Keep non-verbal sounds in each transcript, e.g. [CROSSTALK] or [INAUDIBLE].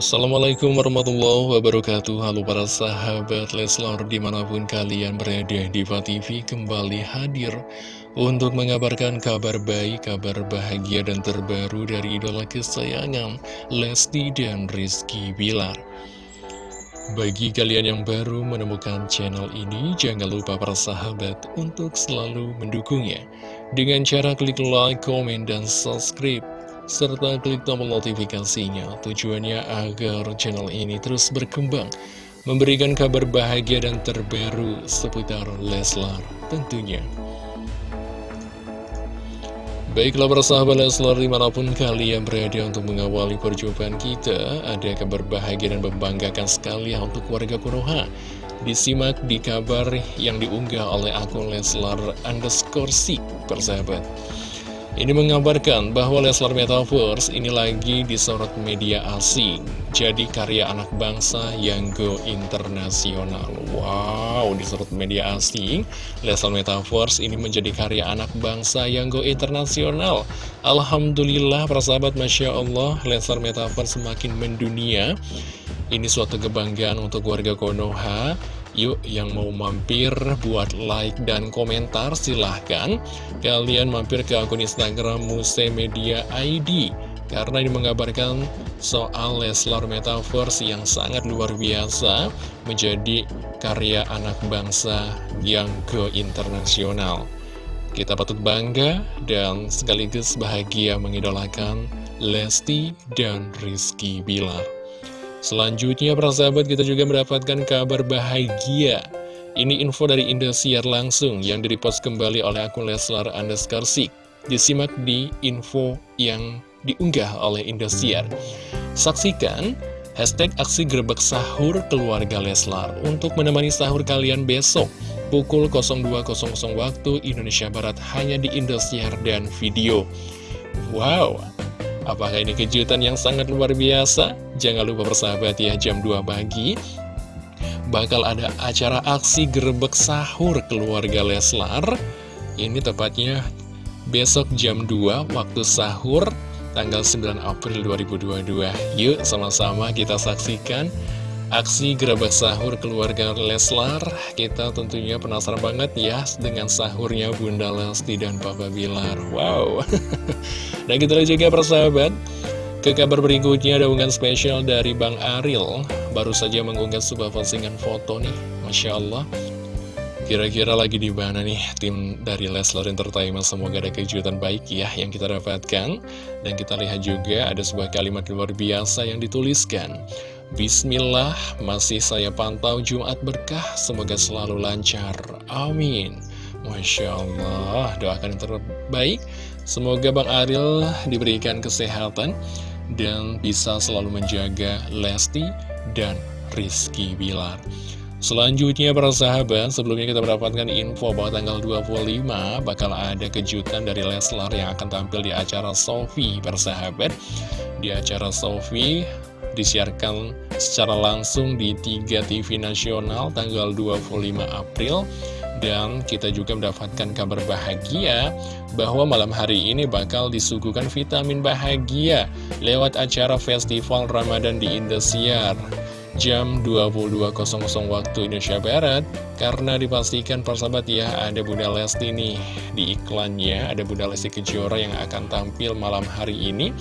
Assalamualaikum warahmatullahi wabarakatuh. Halo para sahabat Leslar di mana pun kalian berada Diva TV kembali hadir Untuk mengabarkan kabar baik, kabar bahagia dan terbaru dari idola kesayangan Lesti dan Rizky Bilar. Bagi kalian yang baru menemukan channel ini, jangan lupa para sahabat untuk selalu mendukungnya. Dengan cara klik like, komen, dan subscribe serta klik tombol notifikasinya. Tujuannya agar channel ini terus berkembang memberikan kabar bahagia dan terbaru seputar Leslar tentunya. Baiklah para sahabat Leslar di mana pun kalian berada untuk mengawali perjumpaan kita Ada kabar bahagia dan membanggakan sekali untuk warga Konoha Disimak di kabar yang diunggah oleh akun Leslar underscore sik persahabat ini mengabarkan bahwa Leslar Metaverse ini lagi disorot media asing. Jadi karya anak bangsa yang go internasional. Wow, disorot media asing. Leslar Metaverse ini menjadi karya anak bangsa yang go internasional. Alhamdulillah, persahabat Masya Allah Leslar Metaverse semakin mendunia. Ini suatu kebanggaan untuk warga Konoha Yuk yang mau mampir buat like dan komentar silahkan. Kalian mampir ke akun Instagram Muse Media ID Karena ini mengabarkan soal Leslar Metaverse yang sangat luar biasa Menjadi karya anak bangsa yang ke internasional Kita patut bangga dan sekaligus bahagia mengidolakan Lesti dan Rizky Bilar Selanjutnya para sahabat kita juga mendapatkan kabar bahagia. Ini info dari Indosiar langsung yang direpost kembali oleh akun Leslar underscore Sik. Disimak di info yang diunggah oleh Indosiar Saksikan hashtag aksi gerbek sahur keluarga Leslar Untuk menemani sahur kalian besok pukul 02.00 waktu Indonesia Barat hanya di Indosiar dan video. Wow, Apakah ini kejutan yang sangat luar biasa? Jangan lupa bersahabat ya, jam 2 pagi bakal ada acara aksi gerbek sahur keluarga Leslar. Ini tepatnya besok jam 2 waktu sahur tanggal 9 April 2022. Yuk sama-sama kita saksikan Aksi gerabak sahur keluarga Leslar Kita tentunya penasaran banget ya Dengan sahurnya Bunda Lesti dan Papa Bilar. Wow. [LAUGHS] Kita lihat juga persahabat Ke kabar berikutnya ada unggahan spesial dari Bang Aril. Baru saja mengunggah sebuah postingan foto nih Masya Allah. Kira-kira lagi di mana nih tim dari Leslar Entertainment? Semoga ada kejutan baik ya yang kita dapatkan. Dan kita lihat juga ada sebuah kalimat luar biasa yang dituliskan Bismillah, masih saya pantau Jumat berkah, semoga selalu lancar. Amin. Masya Allah, doakan yang terbaik. Semoga Bang Aril diberikan kesehatan dan bisa selalu menjaga Lesti dan Rizky Bilar. Selanjutnya para sahabat, sebelumnya kita mendapatkan info bahwa tanggal 25 bakal ada kejutan dari Leslar yang akan tampil di acara Sofi persahabat. Di acara Sofi disiarkan secara langsung di 3 TV nasional tanggal 25 April. Dan kita juga mendapatkan kabar bahagia bahwa malam hari ini bakal disuguhkan vitamin bahagia lewat acara Festival Ramadan di Indosiar. Jam 22.00 waktu Indonesia Barat karena dipastikan persahabat ya ada Bunda Lesti nih di iklannya. Ada Bunda Lesti Kejora yang akan tampil malam hari ini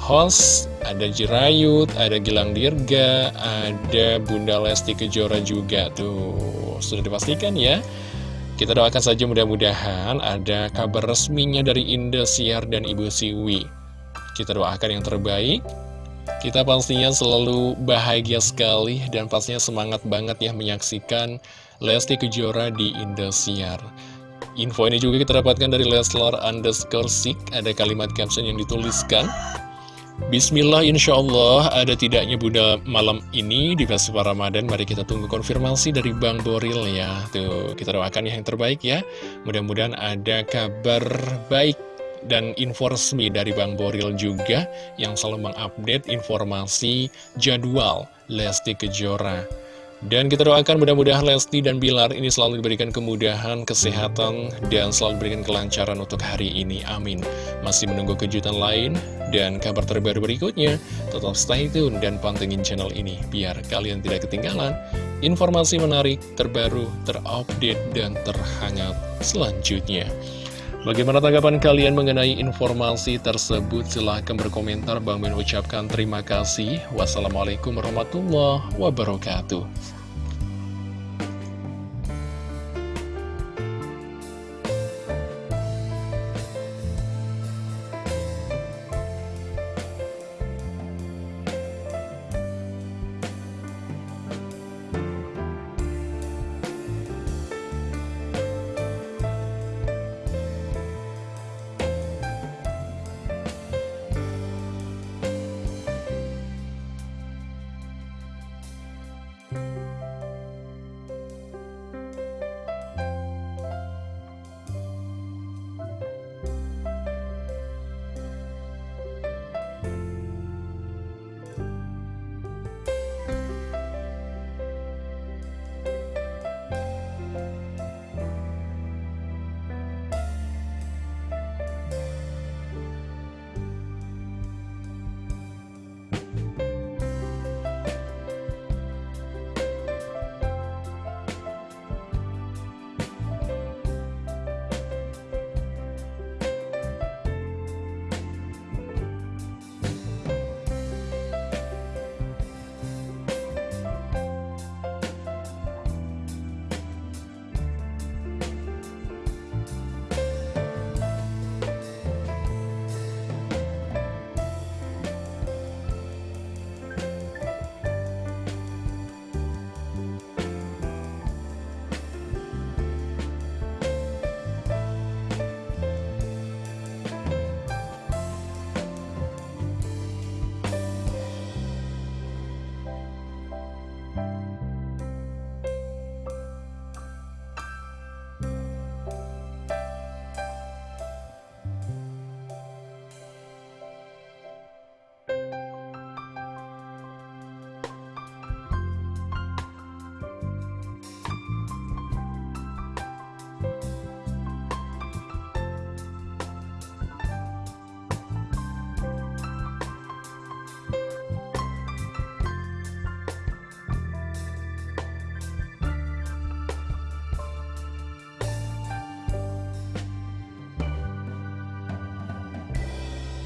host, ada Jirayut, ada Gilang Dirga, ada Bunda Lesti Kejora juga tuh. Sudah dipastikan ya. Kita doakan saja mudah-mudahan ada kabar resminya dari Indosiar dan Ibu Siwi. Kita doakan yang terbaik. Kita pastinya selalu bahagia sekali dan pastinya semangat banget ya menyaksikan Lesti Kejora di Indosiar. Info ini juga kita dapatkan dari Leslar underscore Sik. Ada kalimat caption yang dituliskan. Bismillah insya Allah ada tidaknya Bunda malam ini di festival Ramadan? Mari kita tunggu konfirmasi dari Bang Boril ya. Tuh kita doakan yang terbaik ya. Mudah-mudahan ada kabar baik dan info resmi dari Bang Boril juga Yang selalu mengupdate informasi jadwal Lesti Kejora Dan kita doakan mudah-mudahan Lesti dan Bilar ini selalu diberikan kemudahan, kesehatan, dan selalu diberikan kelancaran untuk hari ini. Amin. Masih menunggu kejutan lain dan kabar terbaru berikutnya. Tetap stay tune dan pantengin channel ini biar kalian tidak ketinggalan informasi menarik, terbaru, terupdate, dan terhangat selanjutnya. Bagaimana tanggapan kalian mengenai informasi tersebut? Silahkan berkomentar. Bang Ben ucapkan terima kasih. Wassalamualaikum warahmatullahi wabarakatuh.